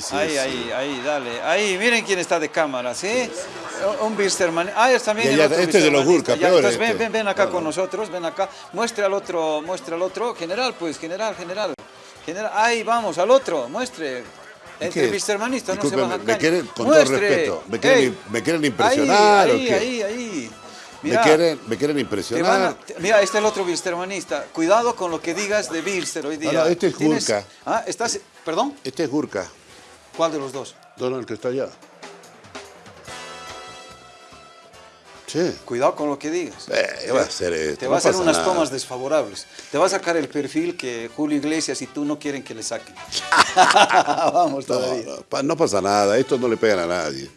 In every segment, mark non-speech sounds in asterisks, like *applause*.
sí, ahí, sí. ahí, ahí, dale. Ahí, miren quién está de cámara, ¿sí? Un Bilsterman. Ah, es también Ya, el ya, otro este es de los Ya, peor entonces ven, este. ven, ven acá No, con no. nosotros, ven acá. Muestre al otro, muestre al otro. General, pues, general, general. General, ahí vamos, al otro, muestre. Entre ¿Qué? Bilstermanistas no se bajan me quieren- con todo respeto, ¿me quieren- Ey, me quieren impresionar ahí, o? Ahí, ahí, ahí. Me Mira, quieren, me quieren te impresionar. a- mira, este es el otro Bilstermanista. Cuidado con lo que digas de Bilster hoy día. no, este es Gurkha. Ah, estás... ¿Perdón? Este es Gurka. ¿Cuál de los dos? El que está allá. Sí. Cuidado con lo que digas. Eh, ¿qué va a hacer esto? Te No va a hacer unas nada. tomas desfavorables. Te va a sacar el perfil que Julio Iglesias y tú no quieren que le saquen. *laughs* Vamos todavía. no, pa- no pasa nada, estos no le pegan a nadie.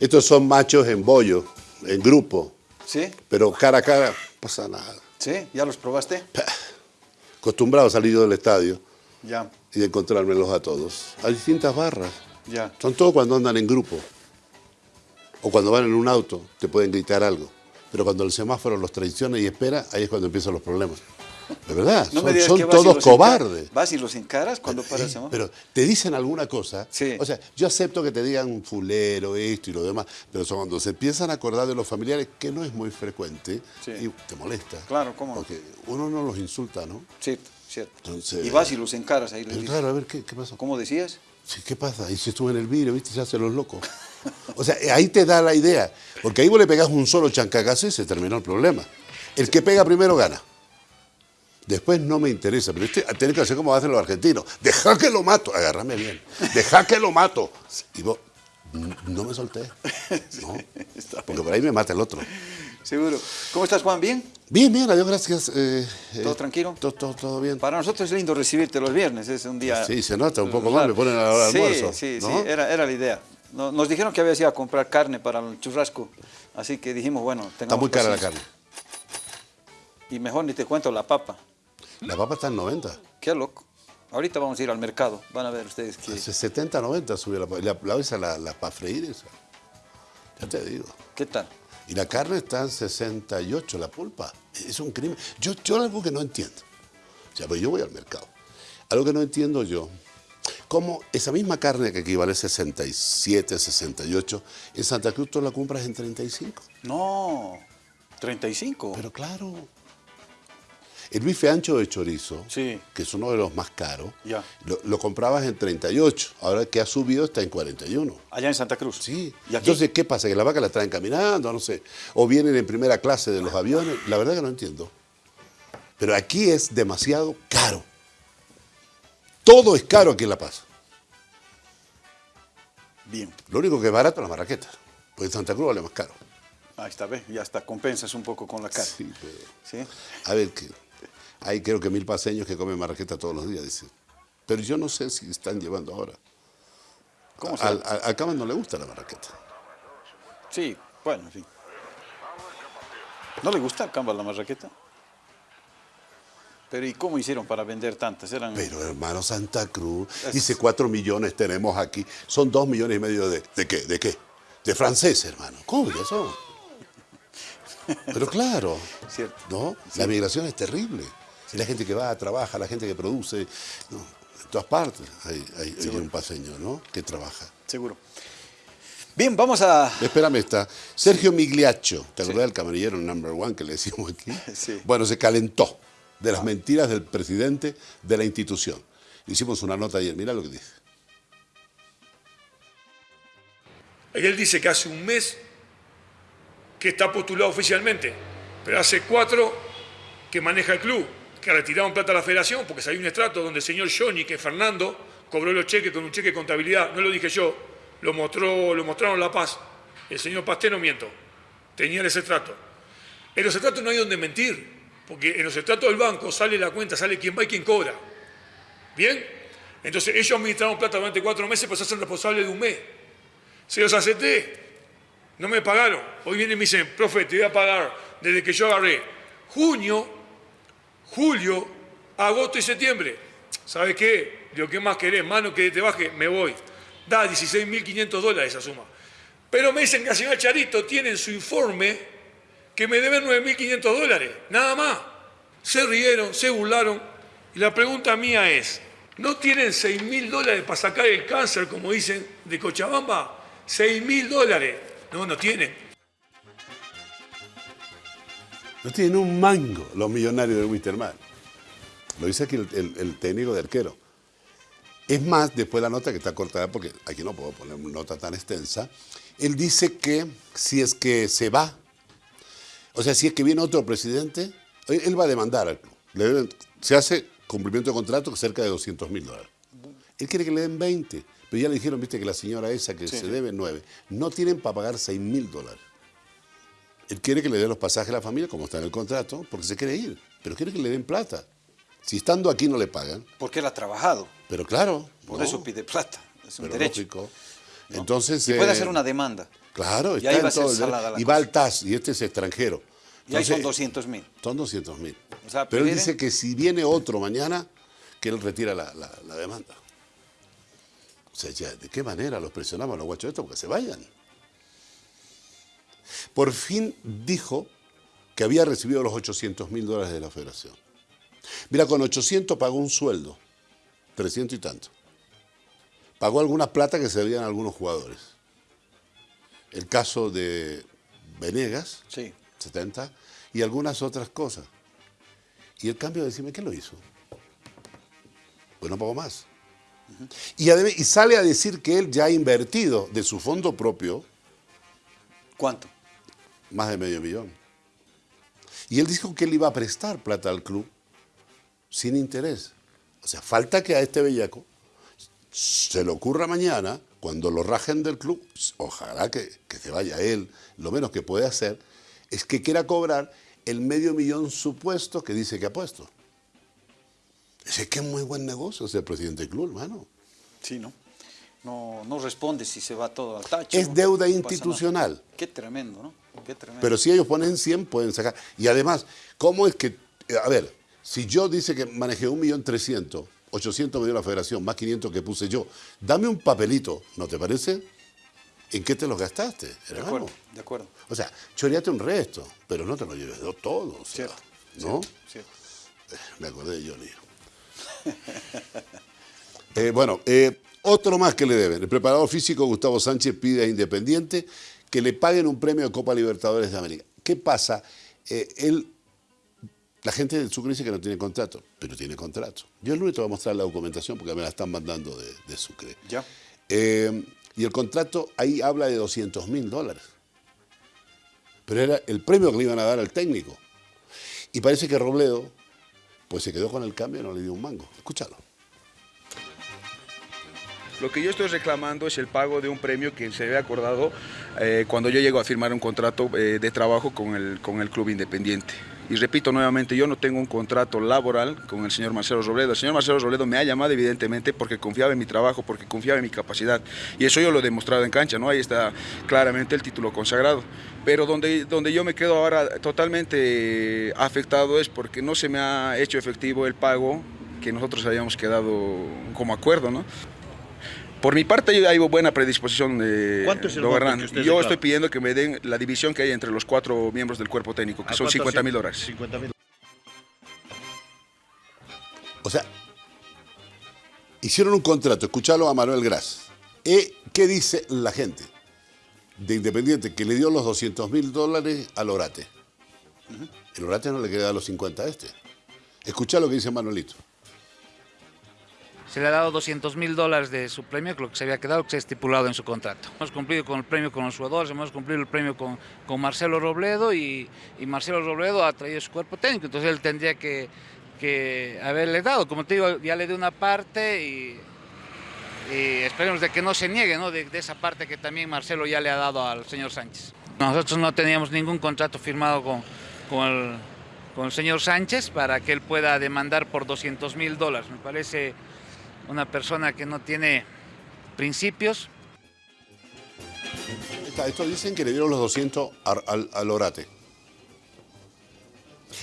Estos son machos en bollo, en grupo, ¿Sí? pero cara a cara, pasa nada. ¿Sí? ¿Ya los probaste? *laughs* Acostumbrado a salir yo del estadio Ya, y de encontrármelos a todos. Hay distintas barras. ya. Son todos cuando andan en grupo. O cuando van en un auto, te pueden gritar algo. Pero cuando el semáforo los traiciona y espera, ahí es cuando empiezan los problemas. De verdad, No son, todos cobardes. ¿Vas y los encaras cuando para el Eh, semáforo? Pero te dicen alguna cosa. Sí. O sea, yo acepto que te digan fulero, esto y lo demás, pero son cuando se empiezan a acordar de los familiares, que no es muy frecuente, Sí. y te molesta. Claro, ¿cómo no? Porque uno no los insulta, ¿no? Cierto, cierto. Entonces- Y vas y los encaras ahí. les claro, a ver, ¿qué, qué pasó? ¿Cómo decías? Sí, ¿Qué pasa? Y si estuve en el vidrio, ¿viste? Se hacen los locos. O sea, ahí te da la idea. Porque ahí vos le pegás un solo chancagazo y se terminó el problema. El que pega primero gana. Después no me interesa, pero este, tenés que hacer como hacen los argentinos. Deja que lo mato, agárrame bien. Deja que lo mato. Y vos, "N- no me solté. *laughs* No, porque por ahí me mata el otro. Seguro. ¿Cómo estás, Juan? ¿Bien? Bien, bien, adiós, gracias. eh, ¿Todo eh, tranquilo? Todo, todo, todo bien. Para nosotros es lindo recibirte los viernes, es un día... Sí, se nota un poco más, me ponen a la hora del sí, almuerzo. Sí, ¿no? sí, era, era la idea. No- Nos dijeron que habías ido a comprar carne para el churrasco, así que dijimos, bueno, Está tengamos muy cara la carne. Y mejor ni te cuento la papa. La papa está en 90. Qué loco. Ahorita vamos a ir al mercado, van a ver ustedes que... Hace 70, 90 subió la, la, la, esa, la, la para freír esa. Ya te digo. ¿Qué tal? Y la carne está en 68, la pulpa. Es un crimen. Yo, yo algo que no entiendo. O sea, pues yo voy al mercado. Algo que no entiendo yo. Cómo esa misma carne que equivale a 67, 68, en Santa Cruz tú la compras en 35. No, 35. Pero claro. El bife ancho de chorizo, Sí. que es uno de los más caros, Ya. lo, lo comprabas en 38. Ahora que ha subido está en 41. Allá en Santa Cruz. Sí. Entonces, ¿qué pasa? ¿Que la vaca la traen caminando? No sé. ¿O vienen en primera clase de los aviones? La verdad que no entiendo. Pero aquí es demasiado caro. Todo es caro aquí en La Paz. Bien. Lo único que es barato es la marraqueta. Porque en Santa Cruz vale más caro. Ahí está, ¿ves? Ya está, compensas un poco con la carne. Sí, pero- ¿Sí? A ver, que hay creo que mil paseños que comen marraqueta todos los días, dice. Pero yo no sé si están llevando ahora. ¿Cómo se al Cama no le gusta la marraqueta. Sí, bueno, en fin. ¿No le gusta al Camba la marraqueta? Pero ¿y cómo hicieron para vender tantas? Eran... Pero hermano Santa Cruz, dice cuatro millones tenemos aquí. Son dos millones y medio de, ¿de qué? ¿De qué? De franceses, hermano. ¿Cómo que son? *laughs* Pero claro, Cierto. ¿no? La migración es terrible. Y la gente que va, trabaja, la gente que produce, no, en todas partes hay, hay- hay un paseño, ¿no? Que trabaja. Seguro. Bien, vamos a... Espérame, está Sergio Migliaccio, ¿te acordás del camarillero number one que le decimos aquí? *laughs* Sí. Bueno, se calentó de las mentiras del presidente de la institución. Hicimos una nota ayer, mira lo que dice. Él dice que hace un mes que está postulado oficialmente, pero hace cuatro que maneja el club, que retiraron plata a la federación porque salió un estrato donde el señor Johnny, que Fernando, cobró los cheques con un cheque de contabilidad, no lo dije yo, lo, mostró, lo mostraron La Paz. El señor Pasté no miento, tenía ese estrato. En los estratos no hay donde mentir, porque en los estratos del banco sale la cuenta, sale quién va y quién cobra. ¿Bien? Entonces ellos administraron plata durante cuatro meses, pues se hacen responsables de un mes. Se los acepté. No me pagaron. Hoy vienen y me dicen, profe, te voy a pagar desde que yo agarré junio, julio, agosto y septiembre. ¿Sabes qué? Lo que más querés, mano que te baje, me voy. Da 16.500 dólares esa suma. Pero me dicen que al señor Charito tiene en su informe que me deben 9.500 dólares. Nada más. Se rieron, se burlaron. Y la pregunta mía es, no tienen 6 mil dólares para sacar el cáncer, como dicen de Cochabamba. 6 mil dólares. No, no tienen. No tienen un mango los millonarios de Wisterman. Lo dice aquí el, el técnico de arquero. Es más, después la nota que está cortada, porque aquí no puedo poner una nota tan extensa, él dice que si es que se va, o sea, si es que viene otro presidente, él va a demandar al club. se hace cumplimiento de contrato cerca de 200 mil dólares. Él quiere que le den 20, pero ya le dijeron, viste, que la señora esa que se debe 9, no tienen para pagar 6 mil dólares. Él quiere que le den los pasajes a la familia, como está en el contrato, porque se quiere ir, pero quiere que le den plata. Si estando aquí no le pagan. Porque él ha trabajado. Pero claro. Por eso pide plata. Es un derecho. Entonces, y puede hacer una demanda. Claro, está en todo Y va al TAS, y este es extranjero. y ahí son 200 mil. Son 200 mil. Pero él dice que si viene otro mañana, que él retira la, demanda. O sea, ¿de qué manera los presionamos a los guachos estos? Porque se vayan. Por fin dijo que había recibido los 800 mil dólares de la federación. Mira, con 800 pagó un sueldo, 300 y tanto. Pagó algunas plata que se debían a algunos jugadores. El caso de Venegas, sí. 70, y algunas otras cosas. Y el cambio de decirme, ¿qué lo hizo? Pues no pagó más. y, y sale a decir que él ya ha invertido de su fondo propio. ¿Cuánto? Más de medio millón. Y él dijo que él iba a prestar plata al club sin interés. O sea, falta que a este bellaco se le ocurra mañana, cuando lo rajen del club, ojalá que, se vaya él, lo menos que puede hacer, es que quiera cobrar el medio millón supuesto que dice que ha puesto. Es que es muy buen negocio ser presidente del club, hermano. Sí, ¿no? No, no responde si se va todo al tacho. Es deuda institucional. Qué tremendo, ¿no? Qué. Pero si ellos ponen 100, pueden sacar. Y además, ¿cómo es que, a ver, si yo dice que manejé un millón trescientos, 800 me dio la federación, más 500 que puse yo, dame un papelito, ¿no te parece? ¿En qué te lo gastaste, De acuerdo, de acuerdo. O sea, choreate un resto, pero no te lo lleves todo, cierto, ¿no? Cierto. Eh, me acordé de Johnny. *laughs* Eh, bueno, eh, otro más que le deben. El preparador físico Gustavo Sánchez pide a Independiente que le paguen un premio de Copa Libertadores de América. ¿Qué pasa? él la gente del Sucre dice que no tiene contrato, pero tiene contrato. Yo el lunes te voy a mostrar la documentación porque me la están mandando de, Sucre. Ya. Eh, y el contrato ahí habla de 200 mil dólares. Pero era el premio que le iban a dar al técnico. Y parece que Robledo, pues se quedó con el cambio y no le dio un mango. Escúchalo. Lo que yo estoy reclamando es el pago de un premio que se había acordado eh, cuando yo llego a firmar un contrato eh, de trabajo con el, con el club independiente. Y repito nuevamente, yo no tengo un contrato laboral con el señor Marcelo Robledo. El señor Marcelo Robledo me ha llamado evidentemente porque confiaba en mi trabajo, porque confiaba en mi capacidad. Y eso yo lo he demostrado en cancha, ¿no? Ahí está claramente el título consagrado. Pero donde, donde yo me quedo ahora totalmente afectado es porque no se me ha hecho efectivo el pago que nosotros habíamos quedado como acuerdo, ¿no? Por mi parte hay buena predisposición de ¿Cuánto es el Yo estoy pidiendo que me den la división que hay entre los cuatro miembros del cuerpo técnico, que son 50 mil dólares. 50 O sea, hicieron un contrato, escuchalo a Manuel Gras. ¿Eh? ¿Qué dice la gente de Independiente que le dio los 200 mil dólares al Orate? El Orate no le queda los 50 a este. Escucha lo que dice Manuelito se le ha dado 200 mil dólares de su premio, lo que se había quedado, que se ha estipulado en su contrato. Hemos cumplido con el premio con los jugadores, hemos cumplido el premio con, con Marcelo Robledo y, y, Marcelo Robledo ha traído su cuerpo técnico, entonces él tendría que, que haberle dado. Como te digo, ya le di una parte y, esperemos de que no se niegue ¿no? De, de, esa parte que también Marcelo ya le ha dado al señor Sánchez. Nosotros no teníamos ningún contrato firmado con, con, el, con el señor Sánchez para que él pueda demandar por 200 mil dólares. Me parece una persona que no tiene principios. Esto dicen que le dieron los 200 al, Orate.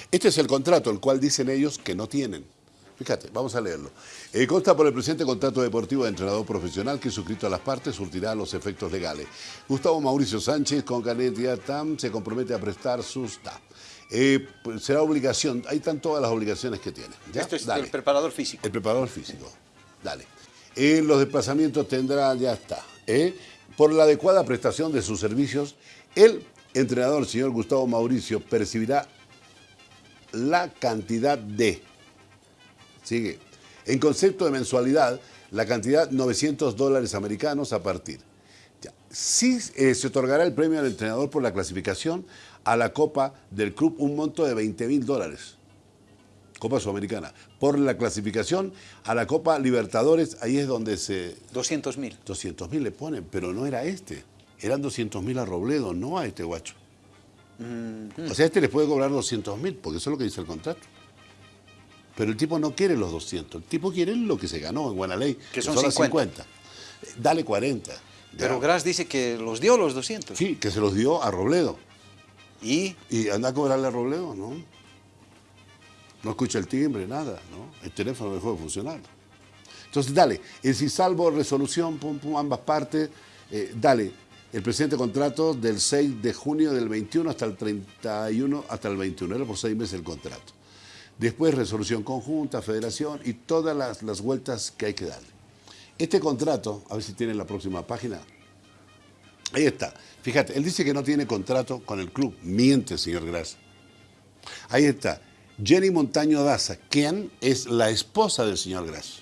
Este es el contrato, el cual dicen ellos que no tienen. Fíjate, vamos a leerlo. Eh, consta por el presente contrato deportivo de entrenador profesional que suscrito a las partes surtirá los efectos legales. Gustavo Mauricio Sánchez con Canet y se compromete a prestar sus... Eh, pues será obligación, ahí están todas las obligaciones que tiene. Esto es el preparador físico. El preparador físico. Dale. En los desplazamientos tendrá, ya está. ¿eh? Por la adecuada prestación de sus servicios, el entrenador, señor Gustavo Mauricio, percibirá la cantidad de. Sigue. En concepto de mensualidad, la cantidad 900 dólares americanos a partir. Ya. Sí eh, se otorgará el premio al entrenador por la clasificación a la Copa del Club, un monto de 20 mil dólares. Copa Sudamericana. Por la clasificación a la Copa Libertadores, ahí es donde se... 200 mil. 200 mil le ponen, pero no era este. Eran 200 mil a Robledo, no a este guacho. O sea, este le puede cobrar 200 mil, porque eso es lo que dice el contrato. Pero el tipo no quiere los 200, el tipo quiere lo que se ganó en Guanaley, Que son las 50. Dale 40. Pero. Gras dice que los dio los 200. Sí, que se los dio a Robledo. Y Y anda a cobrarle a Robledo, ¿no? No escucha el timbre, nada, ¿no? El teléfono dejó de funcionar. Entonces, dale, es decir, salvo resolución, pum, pum, ambas partes, eh, dale, el presente contrato del 6 de junio del 21 hasta el 31, hasta el 21, era por seis meses el contrato. Después resolución conjunta, federación y todas las, las vueltas que hay que darle. Este contrato, a ver si tiene la próxima página, Ahí está. Fíjate, él dice que no tiene contrato con el club. Miente, señor Gras. Ahí está. Jenny Montaño Daza, quien es la esposa del señor Gras.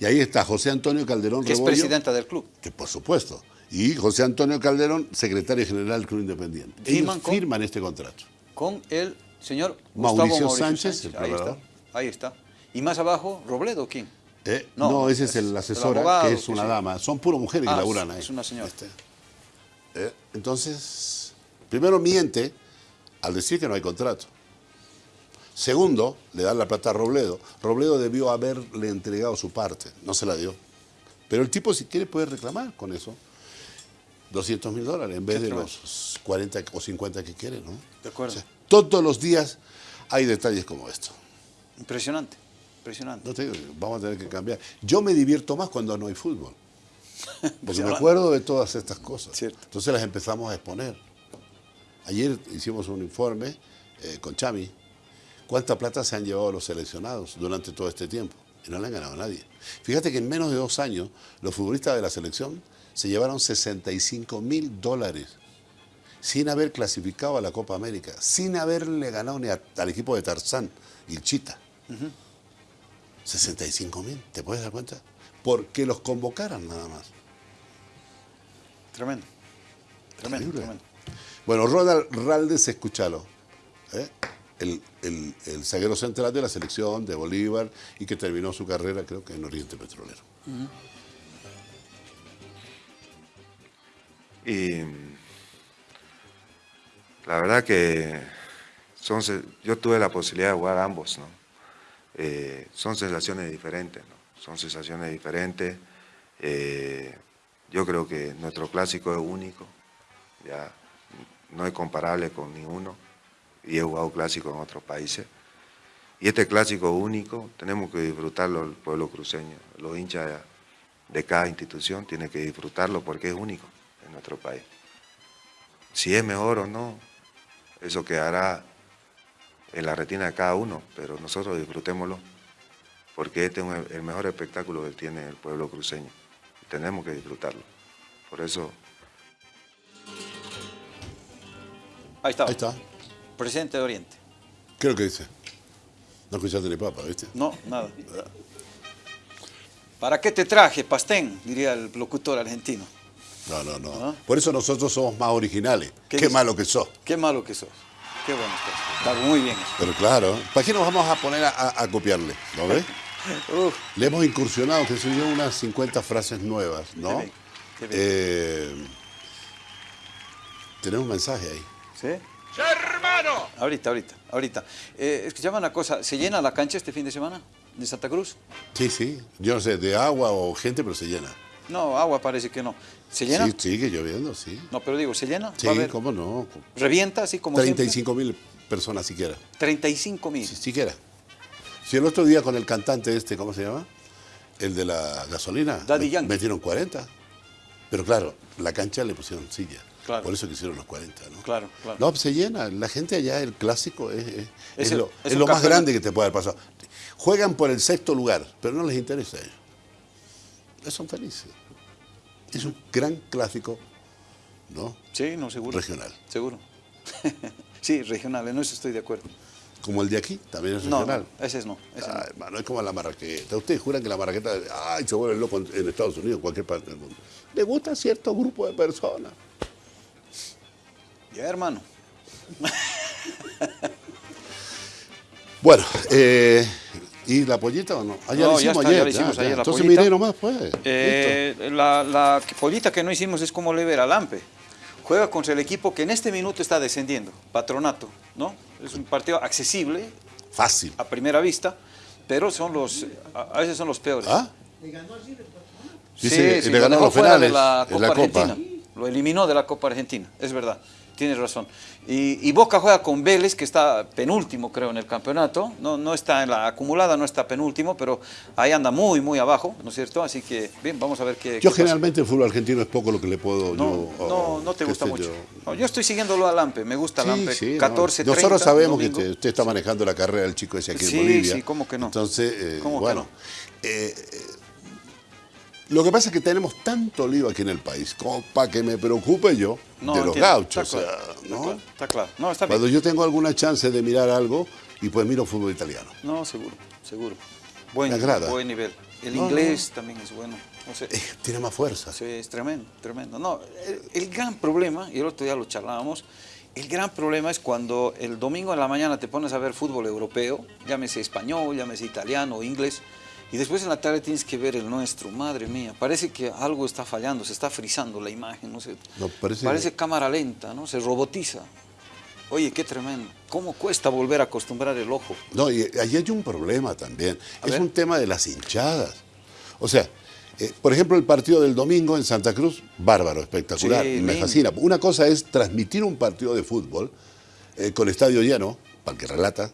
Y ahí está José Antonio Calderón que es presidenta del club. que por supuesto. Y José Antonio Calderón, secretario general del Club Independiente. ¿Firman Ellos con? firman este contrato. Con el señor Mauricio Gustavo Sánchez, el Ahí está. Ahí está. Y más abajo, Robledo, ¿quién? Eh, No, No, ese es el abogado, que es que una dama. Son puras mujeres que Ah, laburan es- ahí. es una señora. Este. Eh, entonces, primero miente al decir que no hay contrato. Segundo, le dan la plata a Robledo. Robledo debió haberle entregado su parte, no se la dio. Pero el tipo, si quiere, puede reclamar con eso 200 mil dólares en vez de los 40 o 50 que quiere, ¿no? De acuerdo. O sea, todos los días hay detalles como esto. Impresionante. Impresionante. No te digo, vamos a tener que cambiar. Yo me divierto más cuando no hay fútbol. *laughs* Porque me acuerdo de todas estas cosas. Cierto. Entonces las empezamos a exponer. Ayer hicimos un informe eh, con Chami. ¿Cuánta plata se han llevado los seleccionados durante todo este tiempo? Y no le han ganado a nadie. Fíjate que en menos de dos años los futbolistas de la selección se llevaron 65 mil dólares sin haber clasificado a la Copa América, sin haberle ganado ni a- al equipo de Tarzán y Chita. 65 mil, ¿te puedes dar cuenta? Porque los convocaran nada más. Tremendo. Tremendo, tremendo. Bueno, Ronald Raldes, escúchalo. ¿eh? El, el, el zaguero central de la selección de Bolívar y que terminó su carrera, creo que en Oriente Petrolero. Y la verdad que son, yo tuve la posibilidad de jugar ambos, ¿no? Eh, son sensaciones diferentes, ¿no? Son sensaciones diferentes. Eh, yo creo que nuestro clásico es único, ya no es comparable con ninguno y he jugado clásico en otros países. Y este clásico único tenemos que disfrutarlo el pueblo cruceño, los hinchas de cada institución tienen que disfrutarlo porque es único en nuestro país. Si es mejor o no, eso quedará en la retina de cada uno, pero nosotros disfrutémoslo, porque este es un- el mejor espectáculo que tiene el pueblo cruceño. Tenemos que disfrutarlo. Por eso Ahí está. Ahí está. Presidente de Oriente. ¿Qué es lo que dice? No escuchaste ni papa, ¿viste? No, nada. ¿Para qué te traje, Pastén? Diría el locutor argentino. No, no, no. ¿Ah? Por eso nosotros somos más originales. ¿Qué malo que sos. Qué malo que sos. Qué bueno estás. Está muy bien eso. Pero claro, ¿para qué nos vamos a poner a, copiarle? ¿Lo ves? *laughs* Uf, Le hemos incursionado, que soy yo, unas 50 frases nuevas, ¿no? Qué bien, qué bien. Eh, tenemos un mensaje ahí. ¿Sí? Ahorita, ahorita, ahorita. Eh, escuchame una cosa, ¿se llena la cancha este fin de semana de Santa Cruz? Sí, sí. Yo no sé, de agua o gente, pero se llena. No, agua parece que no. ¿Se llena? Sí, sigue lloviendo, sí. No, pero digo, ¿se llena? Sí, ¿Va a haber- cómo no. ¿Revienta así como siempre? 35 mil personas siquiera. 35 mil. Si, siquiera. Si el otro día con el cantante este, ¿cómo se llama? El de la gasolina. Daddy me- Yankee. Metieron 40. Pero claro, la cancha le pusieron silla. Claro. Por eso quisieron los 40, ¿no? Claro, claro. No, pues se llena. La gente allá, el clásico, es, es- lo, es más grande que te puede haber pasado. Juegan por el sexto lugar, pero no les interesa a ellos. son felices. Es un gran clásico, ¿no? Sí, no, seguro. Regional. Seguro. *laughs* sí, regional, en eso estoy de acuerdo. Como el de aquí, también es regional. no, ese es no. ese no. Es como la marraqueta. Ustedes juran que la marraqueta, ay, se vuelve loco en en Estados Unidos, en cualquier parte del mundo. Le gusta a cierto grupo de personas. Ya, hermano. *laughs* Bueno, eh, ¿y la pollita o no? Ah, ya No, la ya hicimos está, ayer. ya la hicimos ayer, la Entonces pollita. miré nomás, pues. Eh, la, la pollita que no hicimos es como le ver al Lampe. Juega contra el equipo que en este minuto está descendiendo, Patronato, ¿no? Es un partido accesible. Fácil. a primera vista, pero son los, a veces son los peores. ¿Ah? Sí, Dice, sí, le ganó dejó los fuera de penales en Copa la Copa. Argentina. Lo eliminó de la Copa Argentina, es verdad. Tienes razón. Y, y Boca juega con Vélez, que está penúltimo, creo, en el campeonato. No, no está en la acumulada, no está penúltimo, pero ahí anda muy, muy abajo, ¿no es cierto? Así que, bien, vamos a ver qué. Yo qué pasa. generalmente el fútbol argentino es poco lo que le puedo No, yo... no, oh, no te gusta mucho. yo. No, yo estoy siguiéndolo a Lampe, me gusta Sí, Lampe. sí, no. 14, Nosotros 30, sabemos que domingo. usted está manejando la carrera del chico ese aquí Sí, en Bolivia. sí, ¿cómo que no? Entonces, eh, ¿Cómo que bueno, no? eh, eh, lo que pasa es que tenemos tanto lío aquí en el país para que me preocupe yo No, de los entiendo, gauchos. está o sea, claro, está ¿no? claro, Está claro. No, está bien. Cuando yo tengo alguna chance de mirar algo, y pues miro fútbol italiano. No, seguro, seguro. Buen, Me agrada. buen nivel. El No, inglés también es bueno. No sé. Eh, tiene más fuerza. Sí, es tremendo, tremendo. No, el, el gran problema, y el otro día lo charlábamos, el gran problema es cuando el domingo en la mañana te pones a ver fútbol europeo, llámese español, llámese italiano o inglés, y después en la tarde tienes que ver el nuestro, madre mía, parece que algo está fallando, se está frizando la imagen, no sé. No, parece- cámara lenta, ¿no? Se robotiza. Oye, qué tremendo. ¿Cómo cuesta volver a acostumbrar el ojo? No, y ahí hay un problema también. A es ver. un tema de las hinchadas. O sea, eh, por ejemplo, el partido del domingo en Santa Cruz, bárbaro, espectacular, Sí, me fascina. Una cosa es transmitir un partido de fútbol eh, con estadio lleno, para el que relata,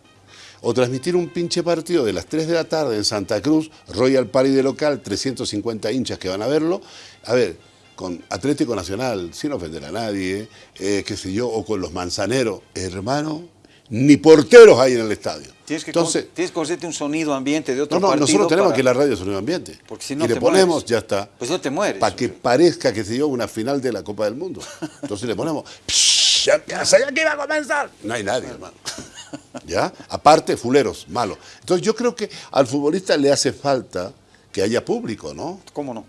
o transmitir un pinche partido de las 3 de la tarde en Santa Cruz, Royal Party de local, 350 hinchas que van a verlo. A ver, con Atlético Nacional, sin ofender a nadie, eh, qué sé yo, o con los manzaneros, hermano, ni porteros hay en el estadio. Tienes que, Entonces, con- tienes que conseguirte un sonido ambiente de otro no, no, partido. nosotros tenemos para- que la radio sonido ambiente. Porque si no y le te ponemos, mueres. ya está. Pues no te mueres. Para que parezca que se dio una final de la Copa del Mundo. *laughs* Entonces le ponemos, "Psh, ya ya que iba a comenzar. No hay nadie, hermano. *laughs* ¿Ya? Aparte, fuleros, malo. Entonces yo creo que al futbolista le hace falta que haya público, ¿no? ¿Cómo no?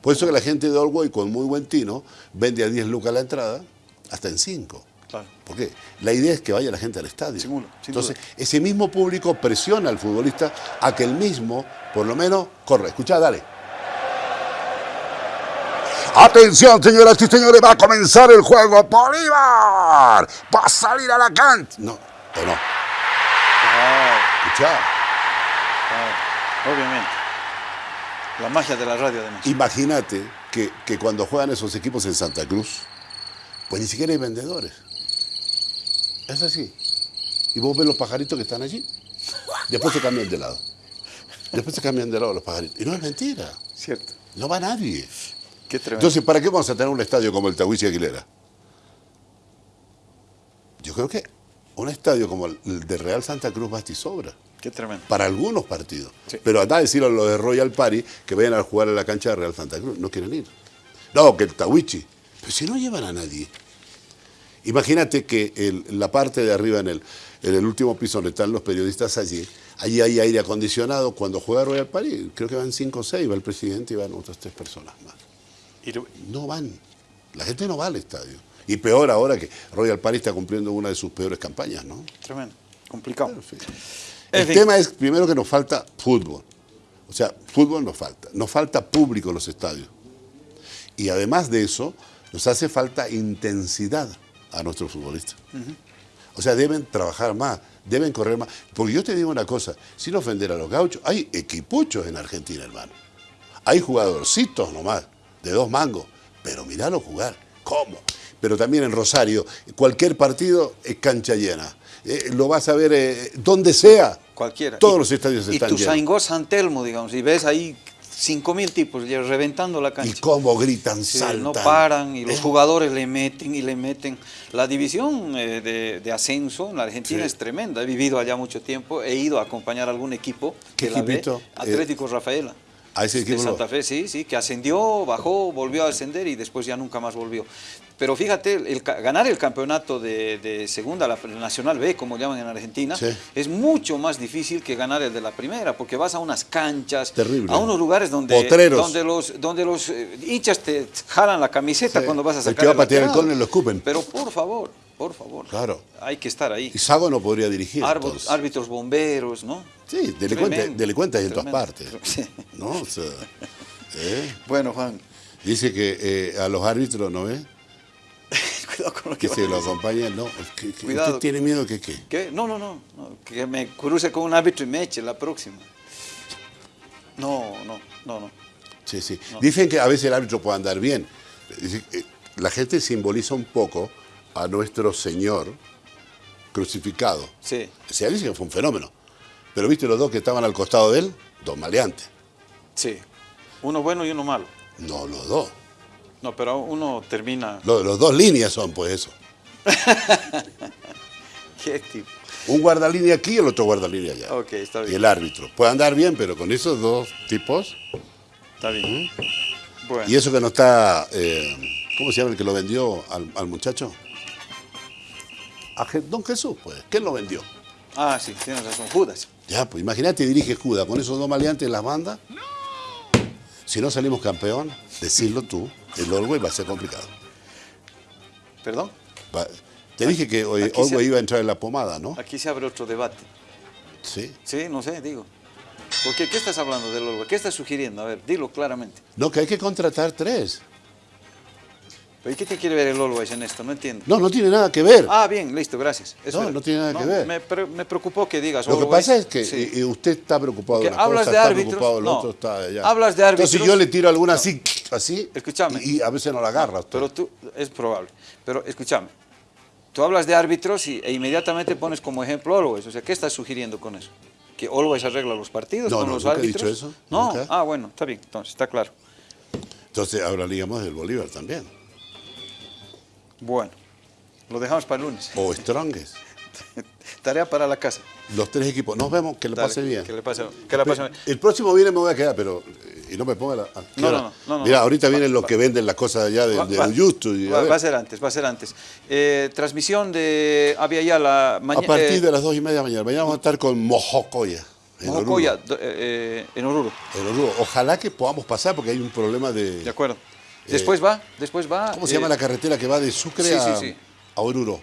Por eso que la gente de Allway con muy buen tino vende a 10 lucas la entrada, hasta en 5. Claro. ¿Por qué? La idea es que vaya la gente al estadio. Sin Entonces, duda. ese mismo público presiona al futbolista a que el mismo, por lo menos, corre. Escucha, dale. Atención, señoras y señores, va a comenzar el juego. Bolívar va a salir a la cancha. No, o no. Claro. Obviamente. La magia de la radio, además. Imagínate que, que cuando juegan esos equipos en Santa Cruz, pues ni siquiera hay vendedores. Es así. Y vos ves los pajaritos que están allí. Después se cambian de lado. Después se cambian de lado los pajaritos. Y no es mentira. Cierto. No va nadie. Qué tremendo. Entonces, ¿para qué vamos a tener un estadio como el Tahuichi Aguilera? Yo creo que un estadio como el de Real Santa Cruz basta y sobra. Qué tremendo. Para algunos partidos. Sí. Pero anda a decirle a los de Royal Party que vayan a jugar en la cancha de Real Santa Cruz. No quieren ir. No, que el Tawichi. Pero si no llevan a nadie. Imagínate que el- la parte de arriba, en el, en el último piso donde están los periodistas allí, allí hay aire acondicionado. Cuando juega Royal Party, creo que van cinco o seis, va el presidente y van otras tres personas más. Y No van. La gente no va al estadio. Y peor ahora que Royal Party está cumpliendo una de sus peores campañas, ¿no? Tremendo. Complicado. En fin. En El fin. tema es, primero, que nos falta fútbol. O sea, fútbol nos falta. Nos falta público en los estadios. Y además de eso, nos hace falta intensidad a nuestros futbolistas. O sea, deben trabajar más, deben correr más. Porque yo te digo una cosa, sin ofender a los gauchos, hay equipuchos en Argentina, hermano. Hay jugadorcitos nomás, de dos mangos. Pero miralo jugar. ¿Cómo? Pero también en Rosario, cualquier partido es cancha llena. Eh, lo vas a ver eh, donde sea. Cualquiera. Todos Y- los estadios Y están tu llenos. Saingó San Telmo, digamos, y ves ahí 5.000 tipos reventando la Y cancha. cómo gritan, Sí, saltan. no paran y los Eh, jugadores le meten y le meten. La división eh, de, de ascenso en la Argentina Sí. es tremenda. He vivido allá mucho tiempo, he ido a acompañar a algún equipo ¿Qué que la equipito? Atlético Rafaela. A ese de equipo lo- Santa Fe, sí, sí, que ascendió, bajó, volvió a ascender y después ya nunca más volvió. Pero fíjate, el ganar el campeonato de, de segunda, la Nacional B, como llaman en Argentina, Sí. es mucho más difícil que ganar el de la primera, porque vas a unas canchas, Terrible. a unos lugares donde, Potreros. donde los, donde los eh, hinchas te jalan la camiseta Sí. cuando vas a El sacar que va a patear el córner lo escupen. Pero por favor, por favor, Claro. hay que estar ahí. Y Sago no podría dirigir. Árbitros bomberos, ¿no? Sí, delincuentes, delincuentes en todas partes. *laughs* Sí. ¿No? O sea, ¿eh? Bueno, Juan, Dice que eh, a los árbitros, ¿no ve? Cuidado con lo que a lo decir. acompañen, ¿no? Que- que- Cuidado. ¿Usted tiene miedo que qué? ¿Qué? No, no, no, no, que me cruce con un árbitro y me eche la próxima. No, no, no, no. Sí, sí. Dicen que a veces el árbitro puede andar bien. Eh, La gente simboliza un poco a nuestro Señor crucificado. Sí. Se dice que fue un fenómeno. Pero viste los dos que estaban al costado de él, dos maleantes. Sí. Uno bueno y uno malo. No, los dos. No, pero uno termina. Los, los dos líneas son, pues eso. *laughs* ¿Qué tipo? Un guardalínea aquí y el otro guardalínea allá. Ok, está Y bien. el árbitro. Puede andar bien, pero con esos dos tipos. Está bien. Bueno. Y eso que no está. eh, ¿Cómo se llama el que lo vendió al, al muchacho? A Je- Don Jesús, pues. ¿Quién lo vendió? Ah, sí, tienes razón. Judas. Ya, pues imagínate, dirige Judas con esos dos maleantes en las bandas. Si no salimos campeón, decirlo tú, el Orwell va a ser complicado. ¿Perdón? Va- te dije que hoy Orwell iba a entrar en la pomada, ¿no? Aquí se abre otro debate. Sí. Sí, no sé, digo. ¿Por qué? ¿Qué estás hablando del Orwell? ¿Qué estás sugiriendo? A ver, dilo claramente. No, que hay que contratar tres. ¿Pero ¿y qué te quiere ver el Always en esto? No entiendo. No, no tiene nada que ver. Ah, bien, listo, gracias. Eso No, era. no tiene nada que ver. Me, pre- me preocupó que digas Lo que pasa es que Sí. usted está preocupado de Que una hablas cosa, de está árbitros, preocupado no. otro, está allá. Hablas de Entonces árbitros, yo le tiro alguna así, así, Escúchame. y, y a veces no la agarra. usted. Pero tú, es probable. Pero escúchame, tú hablas de árbitros y, e inmediatamente pones como ejemplo Always. O sea, ¿qué estás sugiriendo con eso? ¿Que Always arregla los partidos No, con no, los nunca he árbitros? dicho eso, No, nunca. ah, bueno, está bien, entonces, está claro. Entonces hablaríamos del Bolívar también. Bueno, lo dejamos para el lunes. O Strongest. *laughs* Tarea para la casa. Los tres equipos. Nos vemos, que le Dale, pase bien. Que le pase, que la pase bien. El próximo viene me voy a quedar, pero. Eh, Y no me ponga la. ¿a qué No, no, no. Mira, ahorita vienen los que venden las cosas allá de, YouTube. va, a ser antes, va a ser antes. Eh, transmisión de Avia Yala a mañana. partir de las dos y media de la mañana. Mañana vamos a estar con Mojocoya. En Mojocoya, eh, eh, en Oruro. En Oruro. Ojalá que podamos pasar porque hay un problema de. De acuerdo. Después va, después va. ¿Cómo se eh, llama la carretera que va de Sucre a Oruro?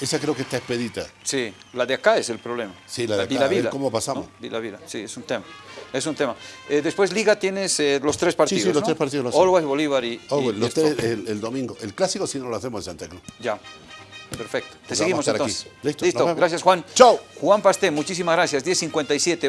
Esa creo que está expedita. Sí, la de acá es el problema. Sí, la de acá. Vila A ver Vila. cómo pasamos. ¿no? Vila Vila, sí, es un tema. Es un tema. Eh, después Liga tienes eh, los tres partidos. sí, los ¿no? tres partidos los. Always, Bolívar y. Y los tres el, el domingo. El clásico sí no lo hacemos en Santa Cruz. Ya. Perfecto. Te Pues seguimos estar aquí. entonces. Listo, vemos. Gracias, Juan. Chau. Juan Pasté, muchísimas gracias. 10.57.